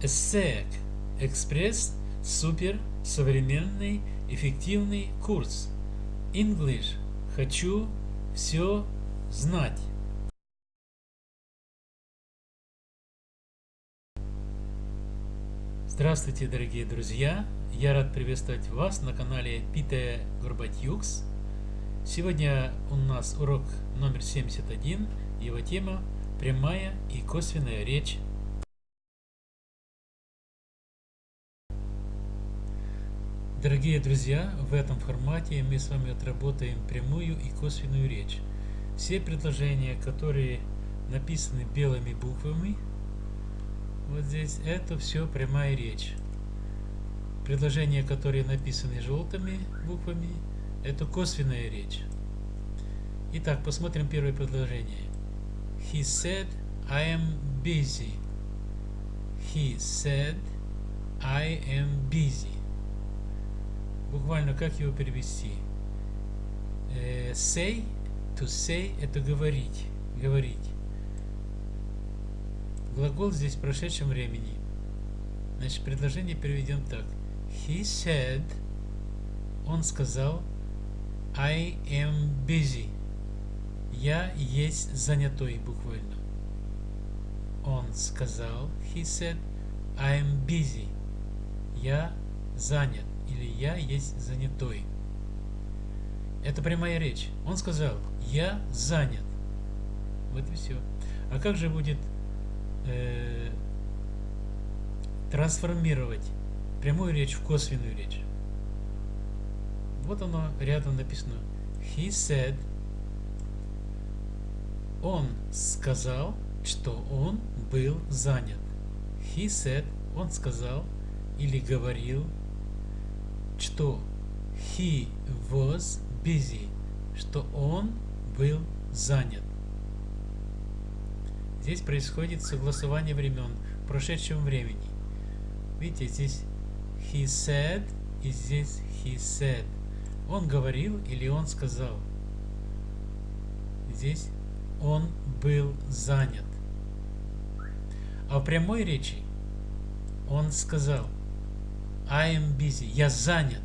ESSEC – Экспресс Супер Современный Эффективный Курс English – Хочу все знать. Здравствуйте, дорогие друзья! Я рад приветствовать вас на канале Пите Горбатюкс. Сегодня у нас урок номер 71. Его тема – прямая и косвенная речь Дорогие друзья, в этом формате мы с вами отработаем прямую и косвенную речь. Все предложения, которые написаны белыми буквами, вот здесь, это все прямая речь. Предложения, которые написаны желтыми буквами, это косвенная речь. Итак, посмотрим первое предложение. He said, I am busy. He said, I am busy буквально как его перевести? Э, say, to say это говорить, говорить. Глагол здесь в прошедшем времени. Значит, предложение переведем так. He said, он сказал, I am busy. Я есть занятой буквально. Он сказал, he said, I am busy. Я занят или я есть занятой. Это прямая речь. Он сказал, я занят. Вот и все. А как же будет э, трансформировать прямую речь в косвенную речь? Вот оно рядом написано. He said, он сказал, что он был занят. He said, он сказал или говорил что he was busy, что он был занят. Здесь происходит согласование времен в прошедшем времени. Видите, здесь he said и здесь he said. Он говорил или он сказал. Здесь он был занят. А в прямой речи он сказал – I am busy. Я занят.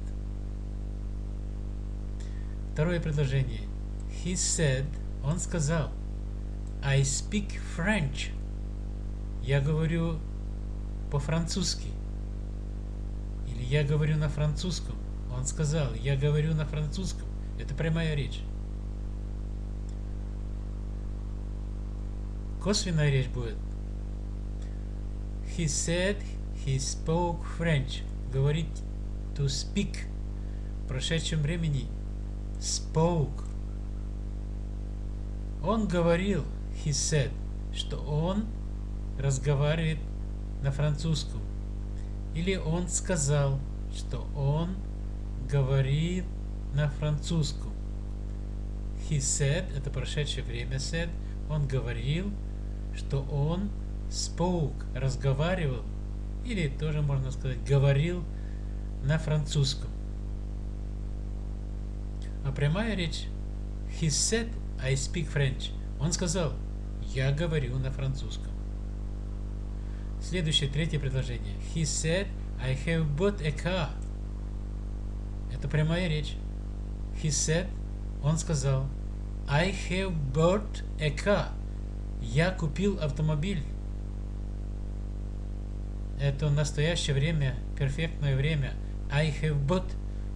Второе предложение. He said, он сказал, I speak French. Я говорю по-французски. Или я говорю на французском. Он сказал, я говорю на французском. Это прямая речь. Косвенная речь будет. He said he spoke French говорить to speak в прошедшем времени spoke. Он говорил, he said, что он разговаривает на французском. Или он сказал, что он говорит на французском. He said, это прошедшее время said, он говорил, что он spoke, разговаривал или тоже можно сказать говорил на французском. А прямая речь He said I speak French. Он сказал я говорю на французском. Следующее, третье предложение. He said I have bought a car. Это прямая речь. He said, он сказал, I have bought a car. Я купил автомобиль это настоящее время, перфектное время. I have bought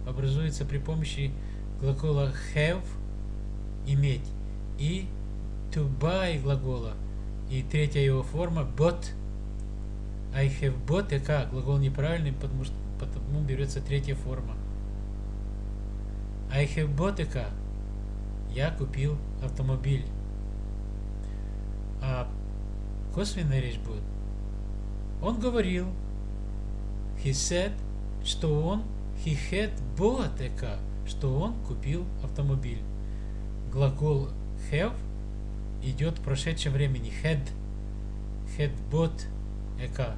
образуется при помощи глагола have иметь и to buy глагола. И третья его форма bought. I have bought и как? Глагол неправильный потому что потому берется третья форма. I have bought и как? Я купил автомобиль. А косвенная речь будет он говорил, he said, что он, he had bought a car, что он купил автомобиль. Глагол have идет в прошедшем времени. Had, had bought a car.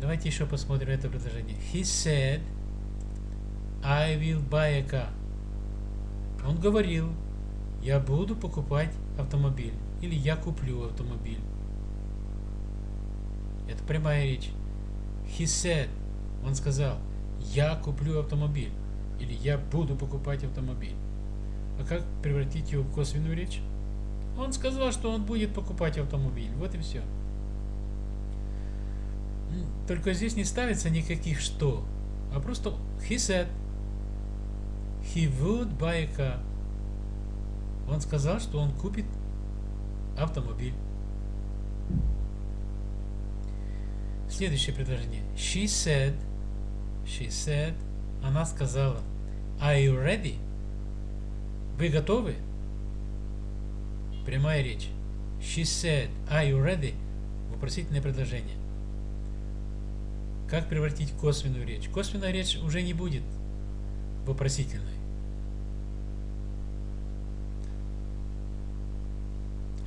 Давайте еще посмотрим это предложение. He said, I will buy a car. Он говорил, я буду покупать автомобиль или я куплю автомобиль. Это прямая речь. He said. Он сказал, я куплю автомобиль. Или я буду покупать автомобиль. А как превратить его в косвенную речь? Он сказал, что он будет покупать автомобиль. Вот и все. Только здесь не ставится никаких что, а просто he said. He would buy a car. Он сказал, что он купит автомобиль. Следующее предложение. She said, she said, она сказала, Are you ready? Вы готовы? Прямая речь. She said, Are you ready? Вопросительное предложение. Как превратить косвенную речь? Косвенная речь уже не будет вопросительной.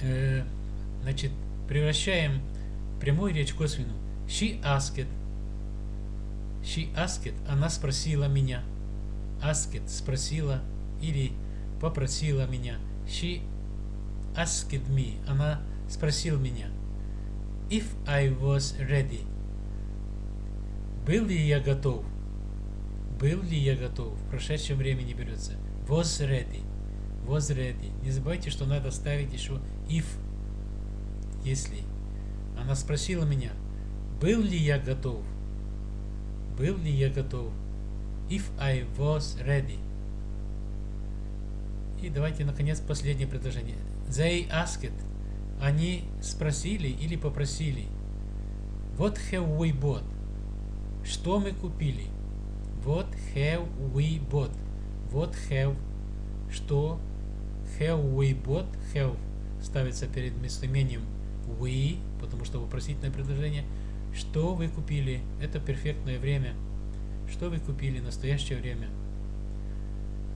Э, значит, превращаем прямую речь в косвенную. She asked. She asked. Она спросила меня. Asked спросила или попросила меня. She asked me. Она спросила меня. If I was ready. Был ли я готов? Был ли я готов? В прошедшем времени берется. Was ready. Was ready. Не забывайте, что надо ставить еще if. Если. Она спросила меня, был ли я готов? Был ли я готов? If I was ready. И давайте, наконец, последнее предложение. They asked. Они спросили или попросили. What have we bought? Что мы купили? What have we bought? What have? Что? Have we bought? Have ставится перед местоимением we, потому что вопросительное предложение. Что вы купили? Это перфектное время. Что вы купили? Настоящее время.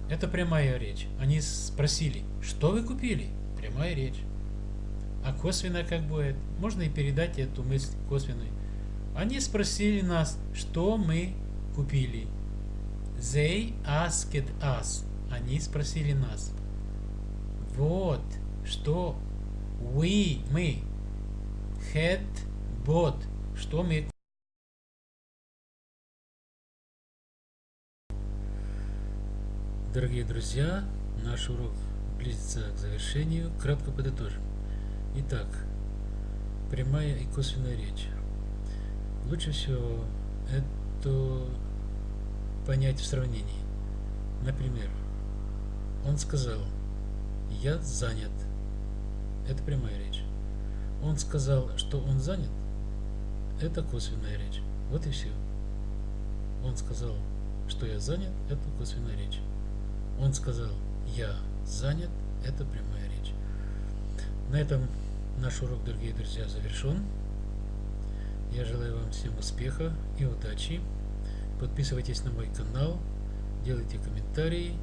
Это прямая речь. Они спросили, что вы купили? Прямая речь. А косвенно как будет? Можно и передать эту мысль косвенной. Они спросили нас, что мы купили. They asked us. Они спросили нас. Вот, что we, мы, had bought, что мы Дорогие друзья, наш урок близится к завершению. Кратко подытожим. Итак, прямая и косвенная речь. Лучше всего это понять в сравнении. Например, он сказал, я занят. Это прямая речь. Он сказал, что он занят. Это косвенная речь. Вот и все. Он сказал, что я занят. Это косвенная речь. Он сказал, я занят. Это прямая речь. На этом наш урок, дорогие друзья, завершен. Я желаю вам всем успеха и удачи. Подписывайтесь на мой канал, делайте комментарии,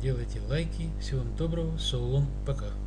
делайте лайки. Всего вам доброго, so пока.